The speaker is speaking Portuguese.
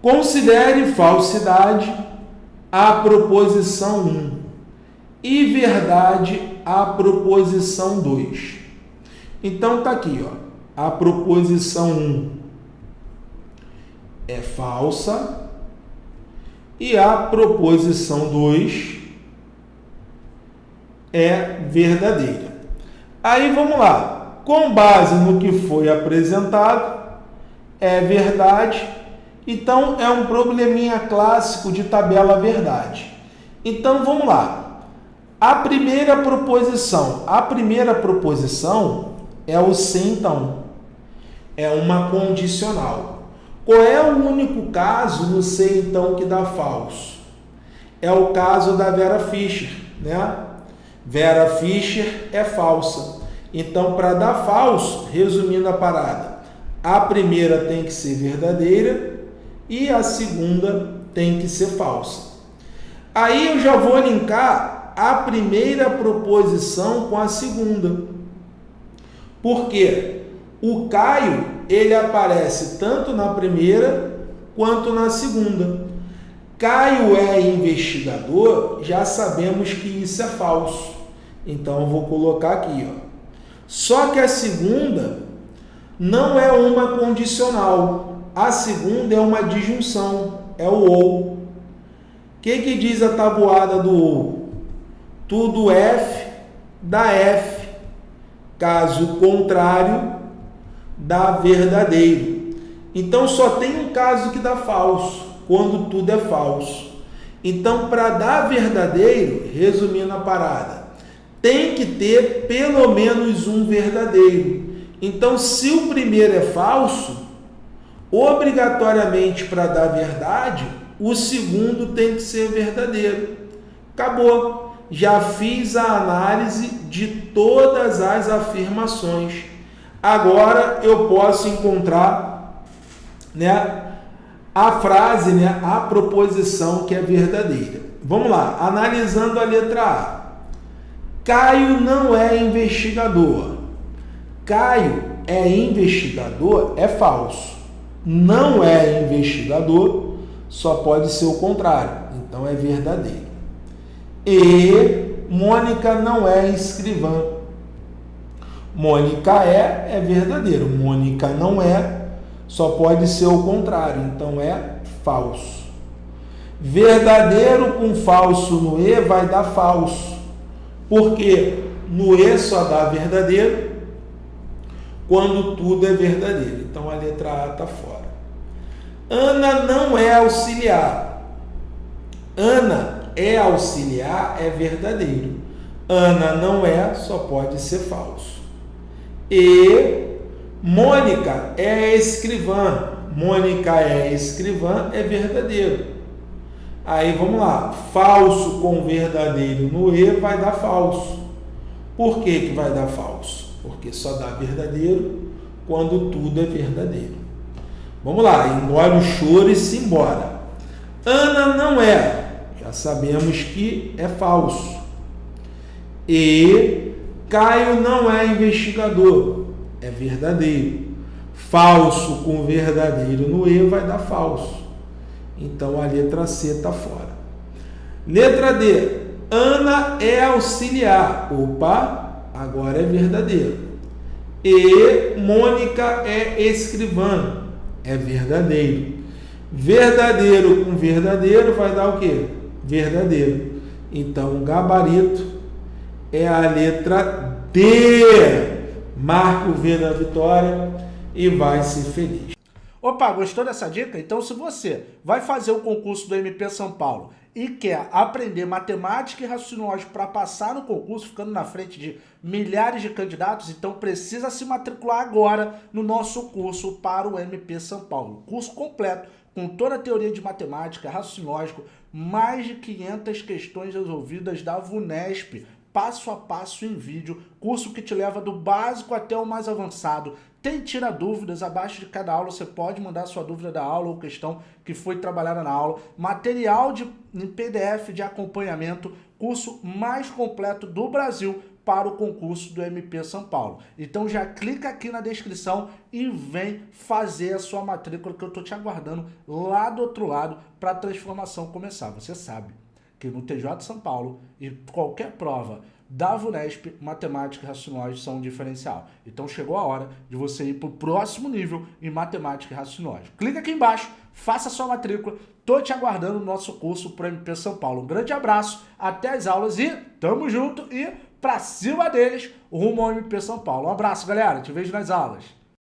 Considere falsidade a proposição 1 e verdade a proposição 2. Então tá aqui, ó. A proposição 1 é falsa e a proposição 2 é verdadeira. Aí vamos lá. Com base no que foi apresentado, é verdade então, é um probleminha clássico de tabela verdade. Então, vamos lá. A primeira proposição. A primeira proposição é o se então. É uma condicional. Qual é o único caso no se então que dá falso? É o caso da Vera Fischer, né? Vera Fischer é falsa. Então, para dar falso, resumindo a parada, a primeira tem que ser verdadeira e a segunda tem que ser falsa. Aí eu já vou linkar a primeira proposição com a segunda. Porque o Caio, ele aparece tanto na primeira quanto na segunda. Caio é investigador, já sabemos que isso é falso. Então eu vou colocar aqui, ó. Só que a segunda não é uma condicional. A segunda é uma disjunção, é o ou. O que, que diz a tabuada do ou? Tudo F dá F. Caso contrário, dá verdadeiro. Então só tem um caso que dá falso, quando tudo é falso. Então, para dar verdadeiro, resumindo a parada, tem que ter pelo menos um verdadeiro. Então, se o primeiro é falso, obrigatoriamente para dar verdade, o segundo tem que ser verdadeiro. Acabou. Já fiz a análise de todas as afirmações. Agora eu posso encontrar né, a frase, né, a proposição que é verdadeira. Vamos lá, analisando a letra A. Caio não é investigador. Caio é investigador é falso não é investigador, só pode ser o contrário. Então é verdadeiro. E Mônica não é escrivã. Mônica é, é verdadeiro. Mônica não é, só pode ser o contrário. Então é falso. Verdadeiro com falso no E vai dar falso. Porque no E só dá verdadeiro quando tudo é verdadeiro. Então a letra A está fora. Ana não é auxiliar. Ana é auxiliar, é verdadeiro. Ana não é, só pode ser falso. E Mônica é escrivã. Mônica é escrivã, é verdadeiro. Aí vamos lá. Falso com verdadeiro no E vai dar falso. Por que, que vai dar falso? Porque só dá verdadeiro quando tudo é verdadeiro. Vamos lá, engole o choro e se embora. Ana não é, já sabemos que é falso. E Caio não é investigador, é verdadeiro. Falso com verdadeiro no E vai dar falso. Então a letra C está fora. Letra D. Ana é auxiliar. Opa, agora é verdadeiro. E Mônica é escrivã é verdadeiro. Verdadeiro com verdadeiro vai dar o quê? Verdadeiro. Então, o gabarito é a letra D. Marca o V da vitória e vai ser feliz. Opa, gostou dessa dica? Então, se você vai fazer o concurso do MP São Paulo e quer aprender matemática e raciocínio lógico para passar no concurso, ficando na frente de milhares de candidatos, então precisa se matricular agora no nosso curso para o MP São Paulo. Curso completo, com toda a teoria de matemática, raciocínio lógico, mais de 500 questões resolvidas da VUNESP, passo a passo em vídeo, curso que te leva do básico até o mais avançado. Tem tira dúvidas, abaixo de cada aula você pode mandar sua dúvida da aula ou questão que foi trabalhada na aula. Material de, em PDF de acompanhamento, curso mais completo do Brasil para o concurso do MP São Paulo. Então já clica aqui na descrição e vem fazer a sua matrícula que eu estou te aguardando lá do outro lado para a transformação começar. Você sabe que no TJ São Paulo e qualquer prova da VUNESP, matemática e raciocínio são um diferencial. Então chegou a hora de você ir para o próximo nível em matemática e raciocínio Clica aqui embaixo, faça sua matrícula, tô te aguardando no nosso curso para MP São Paulo. Um grande abraço, até as aulas e tamo junto e pra cima deles, rumo ao MP São Paulo. Um abraço, galera. Te vejo nas aulas.